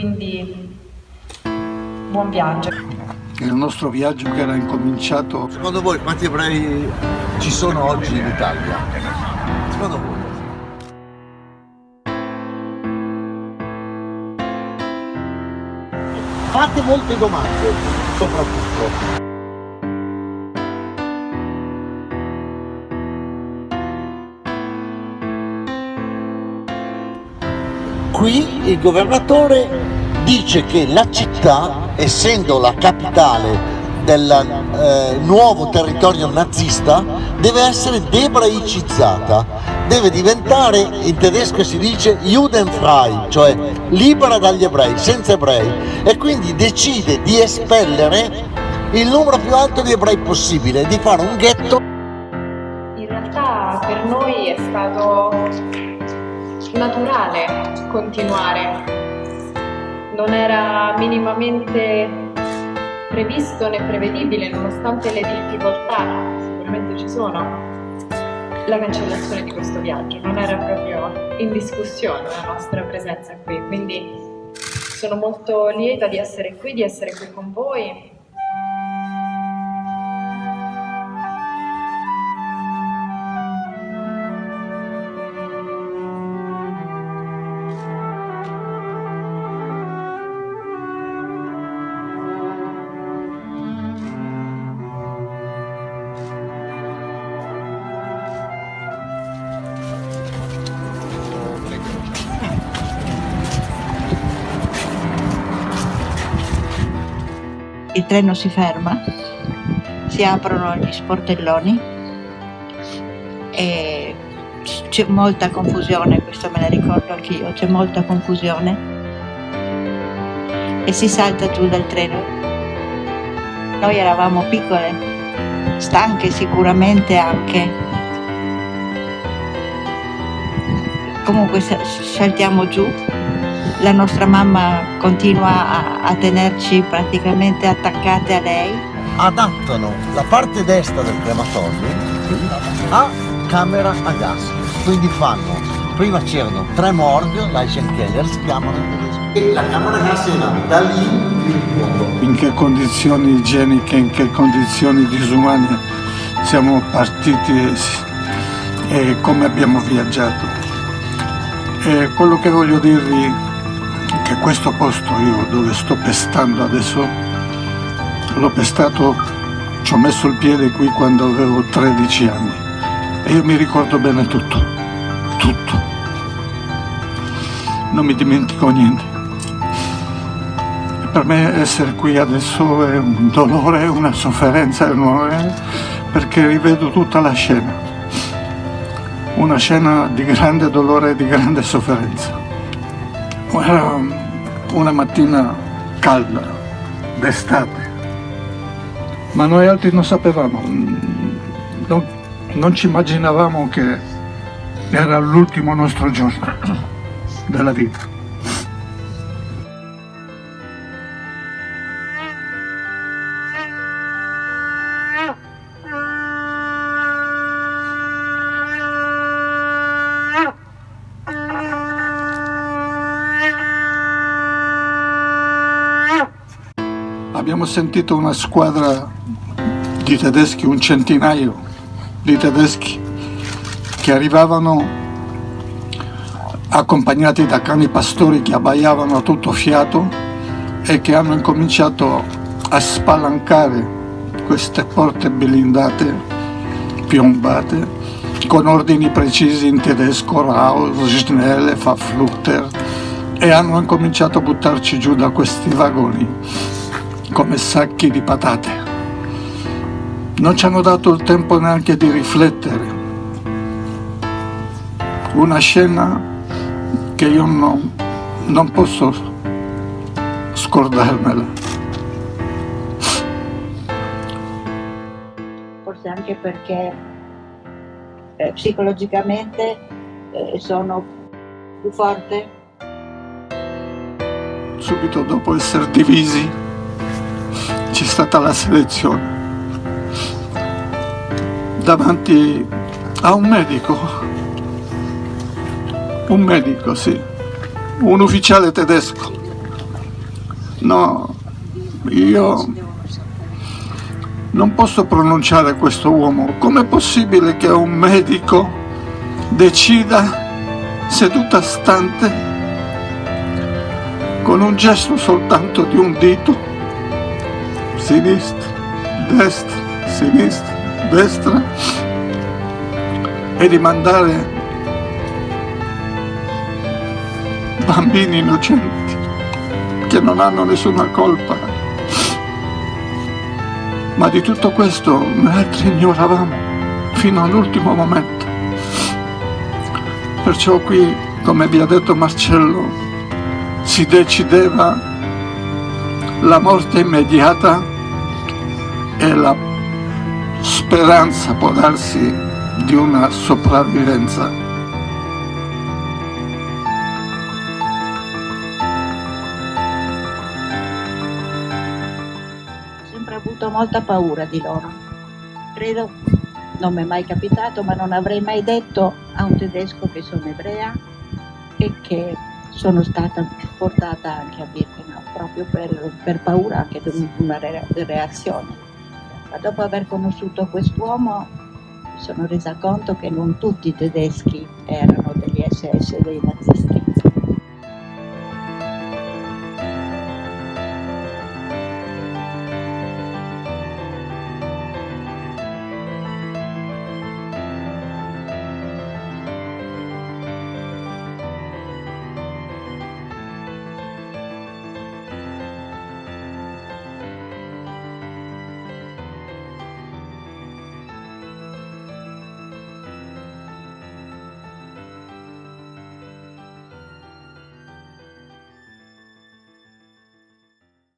Quindi buon viaggio. Il nostro viaggio che era incominciato... Secondo voi quanti ebrei ci sono oggi in Italia? Secondo voi? Fate molte domande, soprattutto. Qui il governatore dice che la città, essendo la capitale del eh, nuovo territorio nazista, deve essere debraicizzata, deve diventare, in tedesco si dice Judenfrei, cioè libera dagli ebrei, senza ebrei, e quindi decide di espellere il numero più alto di ebrei possibile, di fare un ghetto. In realtà per noi è stato naturale continuare, non era minimamente previsto né prevedibile nonostante le difficoltà sicuramente ci sono la cancellazione di questo viaggio. Non era proprio in discussione la nostra presenza qui. Quindi sono molto lieta di essere qui, di essere qui con voi il treno si ferma, si aprono gli sportelloni e c'è molta confusione, questo me ne ricordo anch'io, c'è molta confusione e si salta giù dal treno. Noi eravamo piccole, stanche sicuramente anche. Comunque saltiamo giù la nostra mamma continua a, a, tenerci praticamente attaccate a lei. Adattano la parte destra del crematorio a camera a gas, quindi fanno, prima c'erano tre morgue, Leichenkeller si chiamano in tedesco, e la camera a gas una, da lì in che condizioni igieniche, in che condizioni disumane siamo partiti e come abbiamo viaggiato. E quello che voglio dirvi che questo posto io dove sto pestando adesso l'ho pestato ci ho messo il piede qui quando avevo 13 anni. E io mi ricordo bene tutto tutto. Non mi dimentico niente. Per me essere qui adesso è un dolore una sofferenza enorme perché rivedo tutta la scena. Una scena di grande dolore e di grande sofferenza era una mattina calda, d'estate, ma noi altri non sapevamo, non, non ci immaginavamo che era l'ultimo nostro giorno della vita. Abbiamo sentito una squadra di tedeschi, un centinaio di tedeschi che arrivavano accompagnati da cani pastori che abbaiavano a tutto fiato e che hanno incominciato a spalancare queste porte blindate, piombate, con ordini precisi in tedesco, Raus, Schnelle, Verfluchter, e hanno incominciato a buttarci giù da questi vagoni come sacchi di patate. Non ci hanno dato il tempo neanche di riflettere. Una scena che io non, non posso scordarmela. Forse anche perché eh, psicologicamente eh, sono più forte. Subito dopo essere divisi c'è stata la selezione. Davanti a un medico. Un medico sì. Un ufficiale tedesco. No, io non posso pronunciare questo uomo. Com'è possibile che un medico decida seduta stante con un gesto soltanto di un dito, sinistra, destra, sinistra, destra, e di mandare bambini innocenti che non hanno nessuna colpa. Ma di tutto questo noi altri ignoravamo fino all'ultimo momento. Perciò qui, come vi ha detto Marcello, si decideva la morte immediata e la speranza, può darsi, di una sopravvivenza. sempre avuto molta paura di loro. Credo, non mi è mai capitato, ma non avrei mai detto a un tedesco che sono ebrea e che sono stata portata anche a Birkenau, proprio per, per paura anche di una re- reazione. Ma dopo aver conosciuto quest'uomo mi sono resa conto che non tutti i tedeschi erano degli SS, dei nazisti.